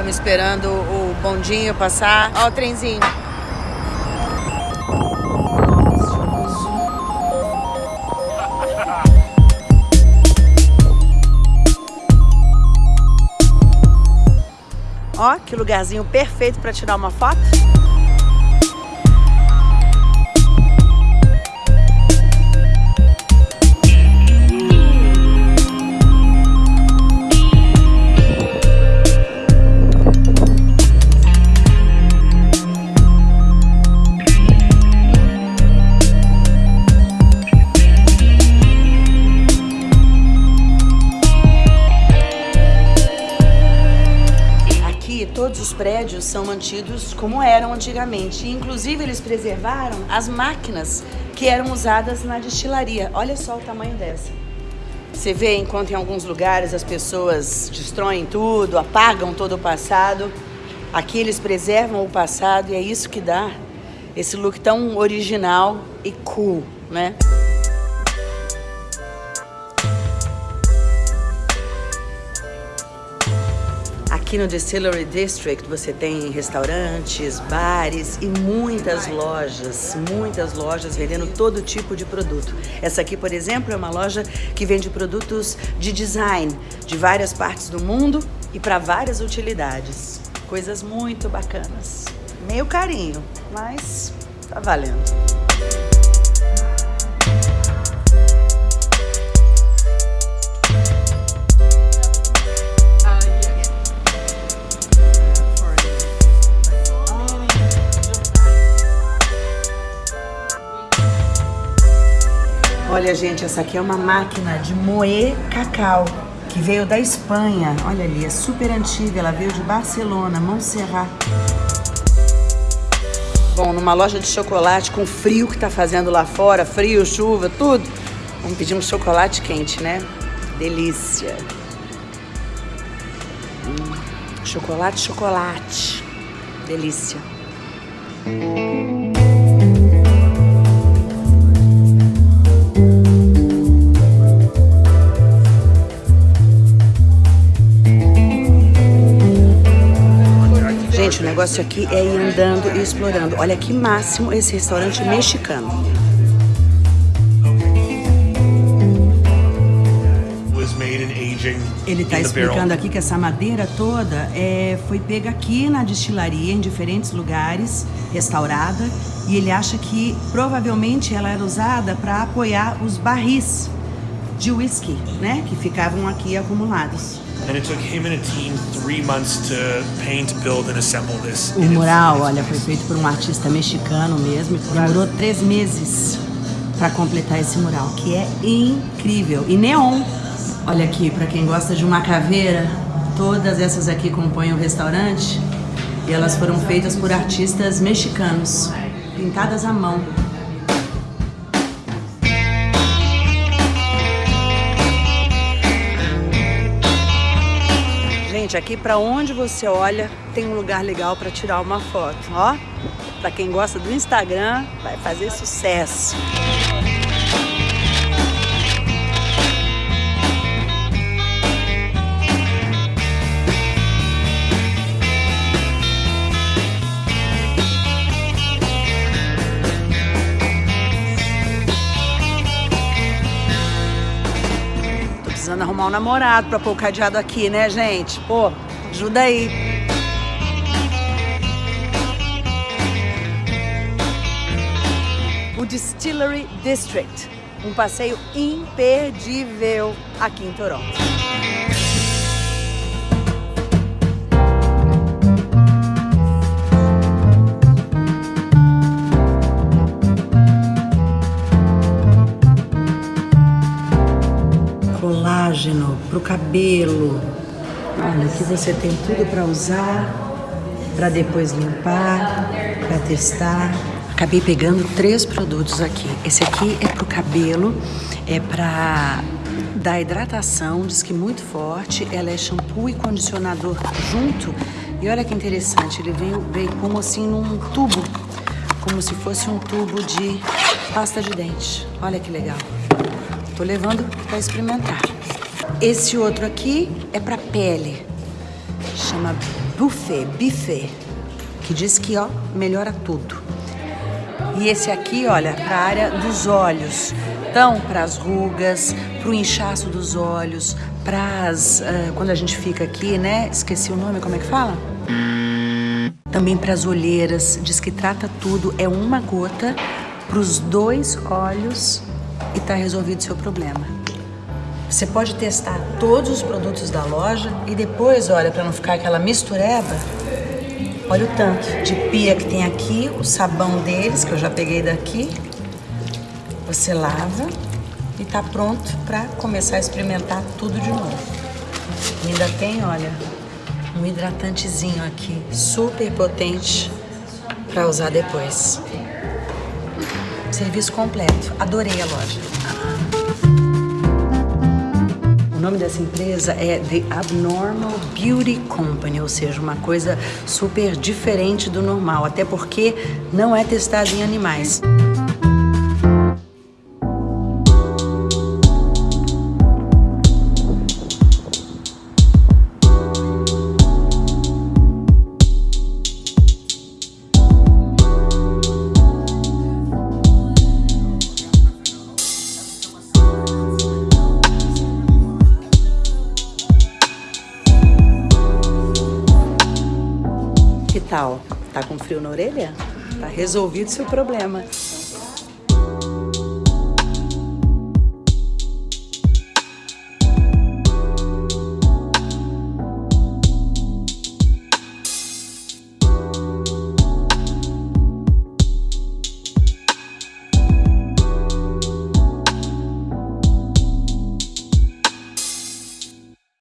Estamos esperando o bondinho passar. Ó o trenzinho. Ó, que lugarzinho perfeito para tirar uma foto. Os prédios são mantidos como eram antigamente. inclusive, eles preservaram as máquinas que eram usadas na destilaria. Olha só o tamanho dessa. Você vê, enquanto em alguns lugares as pessoas destroem tudo, apagam todo o passado, aqui eles preservam o passado e é isso que dá esse look tão original e cool, né? Aqui no Distillery District você tem restaurantes, bares e muitas lojas, muitas lojas vendendo todo tipo de produto. Essa aqui, por exemplo, é uma loja que vende produtos de design de várias partes do mundo e para várias utilidades. Coisas muito bacanas. Meio carinho, mas tá valendo. Olha, gente, essa aqui é uma máquina de moer cacau, que veio da Espanha. Olha ali, é super antiga, ela veio de Barcelona, Montserrat. Bom, numa loja de chocolate com frio que tá fazendo lá fora, frio, chuva, tudo. Vamos pedir um chocolate quente, né? Delícia. Hum, chocolate, chocolate. Delícia. Negócio aqui é ir andando e explorando. Olha que máximo esse restaurante mexicano. Ele está explicando aqui que essa madeira toda é, foi pega aqui na destilaria, em diferentes lugares, restaurada, e ele acha que provavelmente ela era usada para apoiar os barris de whisky, né, que ficavam aqui acumulados. O mural, olha, foi feito por um artista mexicano mesmo, demorou três meses para completar esse mural, que é incrível. E neon. Olha aqui, para quem gosta de uma caveira, todas essas aqui compõem o restaurante e elas foram feitas por artistas mexicanos, pintadas à mão. Gente, aqui para onde você olha tem um lugar legal para tirar uma foto, ó. Para quem gosta do Instagram, vai fazer sucesso. Precisando arrumar um namorado pra pôr o cadeado aqui, né, gente? Pô, ajuda aí. O Distillery District, um passeio imperdível aqui em Toronto. Colágeno, para o cabelo. Olha, aqui você tem tudo para usar, para depois limpar, para testar. Acabei pegando três produtos aqui. Esse aqui é para o cabelo, é para dar hidratação, diz que muito forte. Ela é shampoo e condicionador junto. E olha que interessante, ele veio, veio como assim num tubo, como se fosse um tubo de pasta de dente. Olha que legal. Tô levando para experimentar. Esse outro aqui é para pele. chama Buffet, Buffet, que diz que ó, melhora tudo. E esse aqui, olha, para a área dos olhos. Então, para as rugas, para o inchaço dos olhos, para as. Uh, quando a gente fica aqui, né? Esqueci o nome, como é que fala? Também para as olheiras, diz que trata tudo, é uma gota para os dois olhos e tá resolvido o seu problema. Você pode testar todos os produtos da loja e depois, olha, para não ficar aquela mistureba, olha o tanto de pia que tem aqui, o sabão deles, que eu já peguei daqui. Você lava e tá pronto para começar a experimentar tudo de novo. E ainda tem, olha, um hidratantezinho aqui, super potente para usar depois. Serviço completo. Adorei a loja. O nome dessa empresa é The Abnormal Beauty Company, ou seja, uma coisa super diferente do normal, até porque não é testado em animais. Tá com frio na orelha? Tá resolvido seu problema.